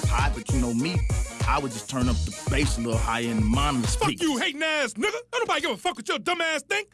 high, but you know me, I would just turn up the bass a little higher in the monitor Fuck you, hating ass nigga. Don't nobody give a fuck what your dumb ass think.